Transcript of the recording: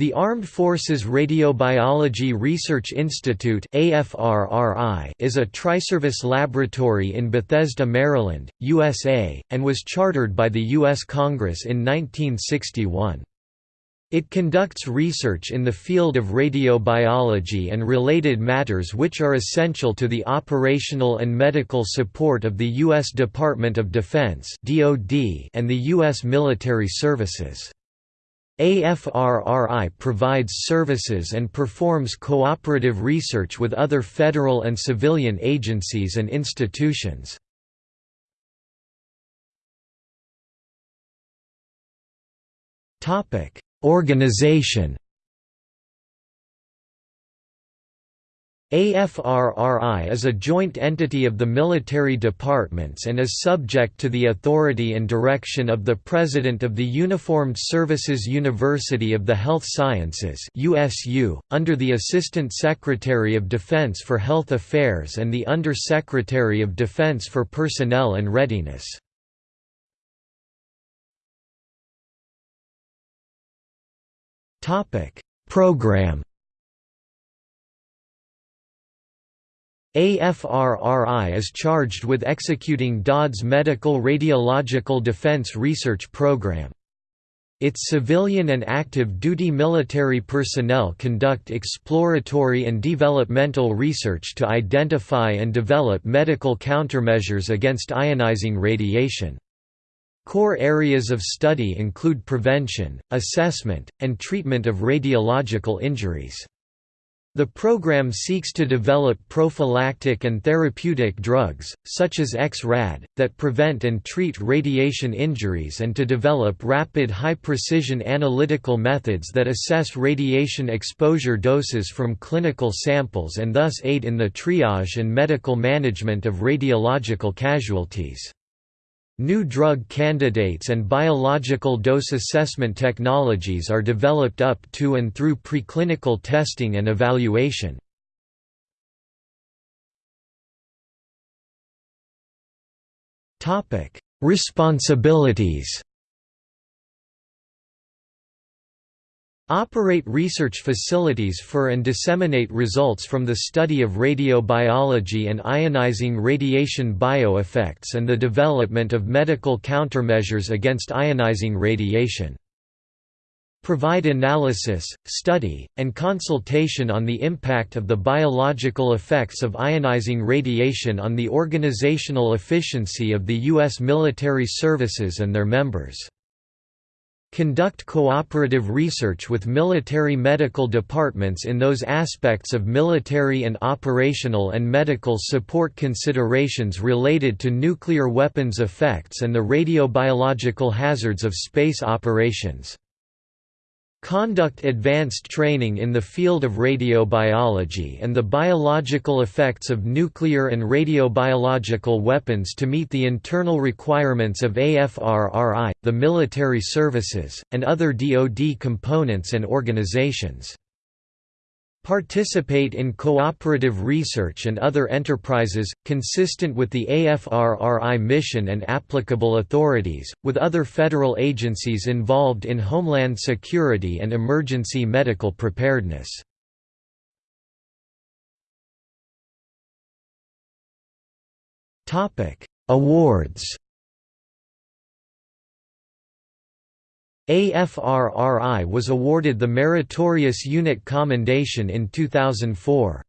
The Armed Forces Radiobiology Research Institute is a triservice laboratory in Bethesda, Maryland, USA, and was chartered by the U.S. Congress in 1961. It conducts research in the field of radiobiology and related matters which are essential to the operational and medical support of the U.S. Department of Defense and the U.S. military services. AFRRI provides services and performs cooperative research with other federal and civilian agencies and institutions. Organization AFRRI is a joint entity of the military departments and is subject to the authority and direction of the President of the Uniformed Services University of the Health Sciences USU, under the Assistant Secretary of Defense for Health Affairs and the Under-Secretary of Defense for Personnel and Readiness. Program AFRRI is charged with executing DoD's Medical Radiological Defense Research Program. Its civilian and active duty military personnel conduct exploratory and developmental research to identify and develop medical countermeasures against ionizing radiation. Core areas of study include prevention, assessment, and treatment of radiological injuries. The program seeks to develop prophylactic and therapeutic drugs, such as Ex-RAD, that prevent and treat radiation injuries and to develop rapid high-precision analytical methods that assess radiation exposure doses from clinical samples and thus aid in the triage and medical management of radiological casualties. New drug candidates and biological dose assessment technologies are developed up to and through preclinical testing and evaluation. Responsibilities Operate research facilities for and disseminate results from the study of radiobiology and ionizing radiation bioeffects and the development of medical countermeasures against ionizing radiation. Provide analysis, study, and consultation on the impact of the biological effects of ionizing radiation on the organizational efficiency of the U.S. military services and their members. Conduct cooperative research with military medical departments in those aspects of military and operational and medical support considerations related to nuclear weapons effects and the radiobiological hazards of space operations. Conduct advanced training in the field of radiobiology and the biological effects of nuclear and radiobiological weapons to meet the internal requirements of AFRRI, the military services, and other DoD components and organizations. Participate in cooperative research and other enterprises, consistent with the AFRRI mission and applicable authorities, with other federal agencies involved in homeland security and emergency medical preparedness. Awards AFRRI was awarded the Meritorious Unit Commendation in 2004.